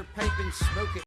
your pipe and smoke it.